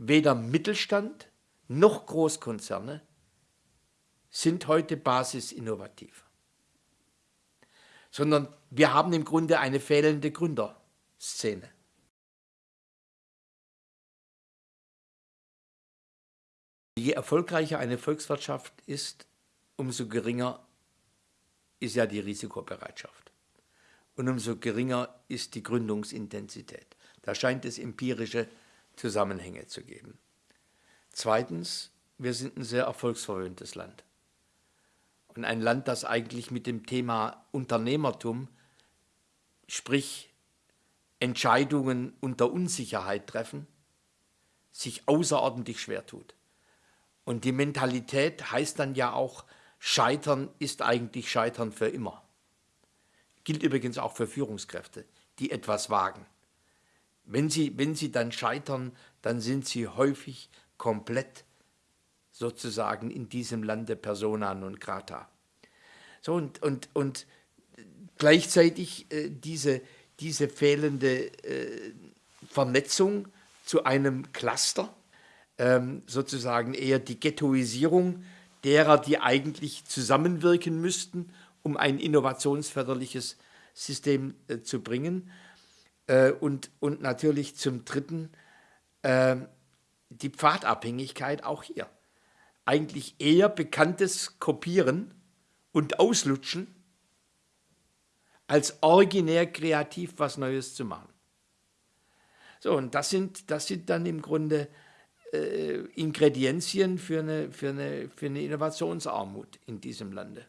weder Mittelstand noch Großkonzerne sind heute basisinnovativ, sondern wir haben im Grunde eine fehlende Gründerszene. Je erfolgreicher eine Volkswirtschaft ist, umso geringer ist ja die Risikobereitschaft und umso geringer ist die Gründungsintensität. Da scheint es empirische Zusammenhänge zu geben. Zweitens, wir sind ein sehr erfolgsverwöhntes Land. Und ein Land, das eigentlich mit dem Thema Unternehmertum, sprich Entscheidungen unter Unsicherheit treffen, sich außerordentlich schwer tut. Und die Mentalität heißt dann ja auch, Scheitern ist eigentlich Scheitern für immer. Gilt übrigens auch für Führungskräfte, die etwas wagen. Wenn sie, wenn sie dann scheitern, dann sind sie häufig komplett sozusagen in diesem Lande persona non grata. So und, und, und gleichzeitig äh, diese, diese fehlende äh, Vernetzung zu einem Cluster, ähm, sozusagen eher die Ghettoisierung derer, die eigentlich zusammenwirken müssten, um ein innovationsförderliches System äh, zu bringen. Äh, und, und natürlich zum Dritten äh, die Pfadabhängigkeit auch hier. Eigentlich eher bekanntes Kopieren und Auslutschen, als originär kreativ was Neues zu machen. So, und das sind, das sind dann im Grunde äh, Ingredienzien für eine, für, eine, für eine Innovationsarmut in diesem Lande.